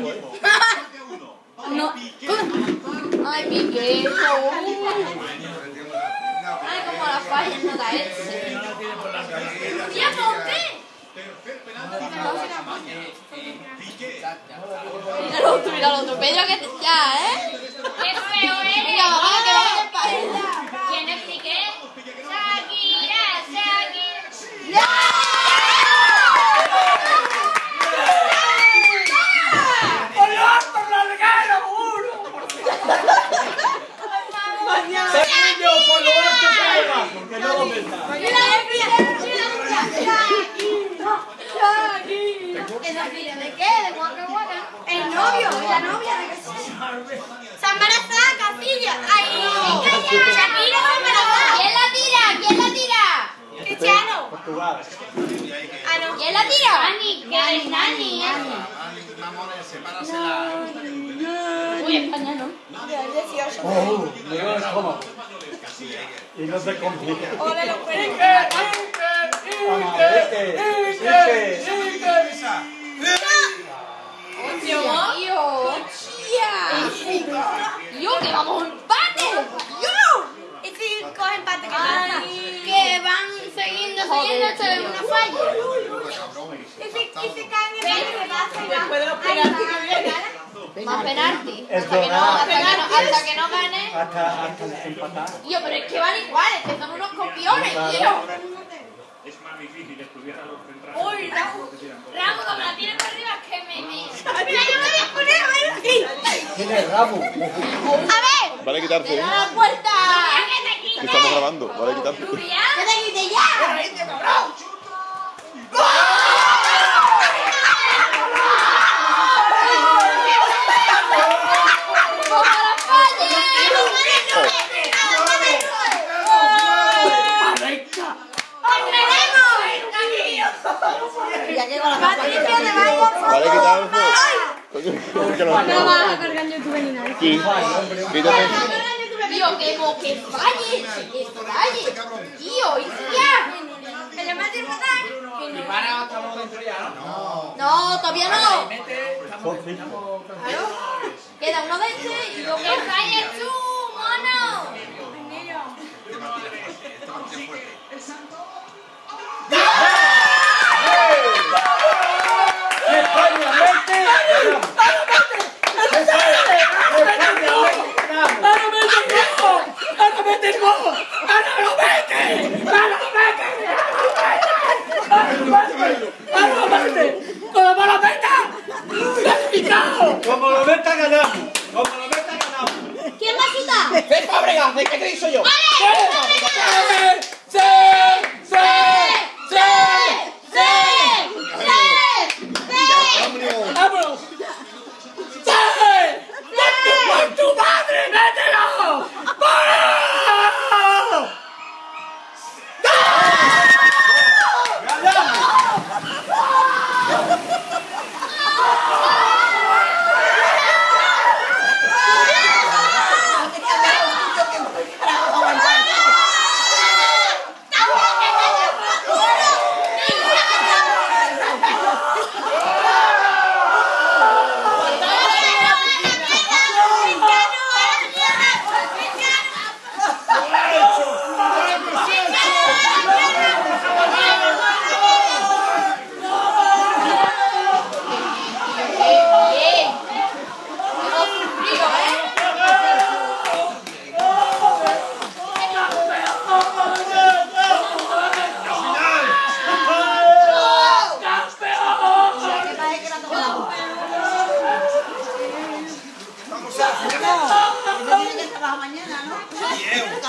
algo, ¿eh? No. Ay, Piqué. Ay, como la falla no da ese. ¡Ya ponte! Mira el otro, mira el otro. Pedro, que te- ya, ¿eh? ¡Qué feo eres! Venga, mamá, que vamos a paella. ¿Quién es Piqué? Shakira, Shakira. ¡Ya! Saquillo por lo alto y por lo bajo, que no lo metas. Mira, ¿Esa fila de qué? ¿De? El novio, la novia de Casilla. Ay. ¿Quién la tira? ¿Quién la tira? Cristiano. ¿Quién la tira? ¿eh? Uy, España no. Oh. Y no se complica. Ole, lo pueden. Yo, que vamos a un empate. Yo. Y si van siguiendo, una falla. Y si, y si caen empate, ¿qué pasa? Después de los penaltis que vienen. Más penalti. Es Hasta que no, hasta que no, hasta que no gane. Hasta, hasta empatar. Tío, pero es que van iguales, que son unos copiones, tío. Uy, Raúl, Raúl, como la tienes para arriba, es que me... me... Mira, yo me voy a poner a ver aquí. ¿Quién es Rabo? A ver. Vale quitarse, ¡Da ¿eh? la puerta! ¡Que estamos grabando, vale quitarse. ¡Que te quite ya! ¡Como la falla! Ya que con la Patricia te vayas. Vale quitarse. No. Vas a cargar YouTube ni nada. Sí. Quítate. Tío, que mo que falle, que falle. Tío, y ya. ¿Me? Y para, estamos dentro ya, ¿no? No, todavía no. Queda uno de este y luego que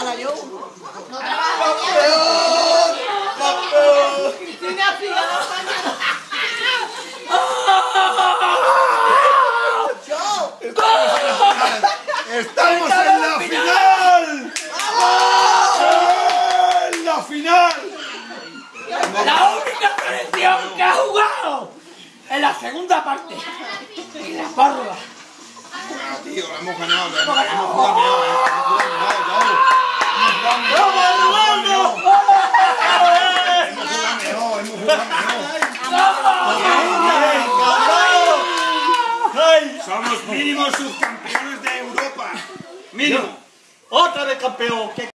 No trabaja mañana. ¡Estamos en la final! ¡En la final! La única selección que ha jugado en la segunda parte. Y la prórroga. Tío, la hemos ganado, la hemos hemos Somos mínimos subcampeones de Europa. Mínimo. Otra vez campeón. ¿Qué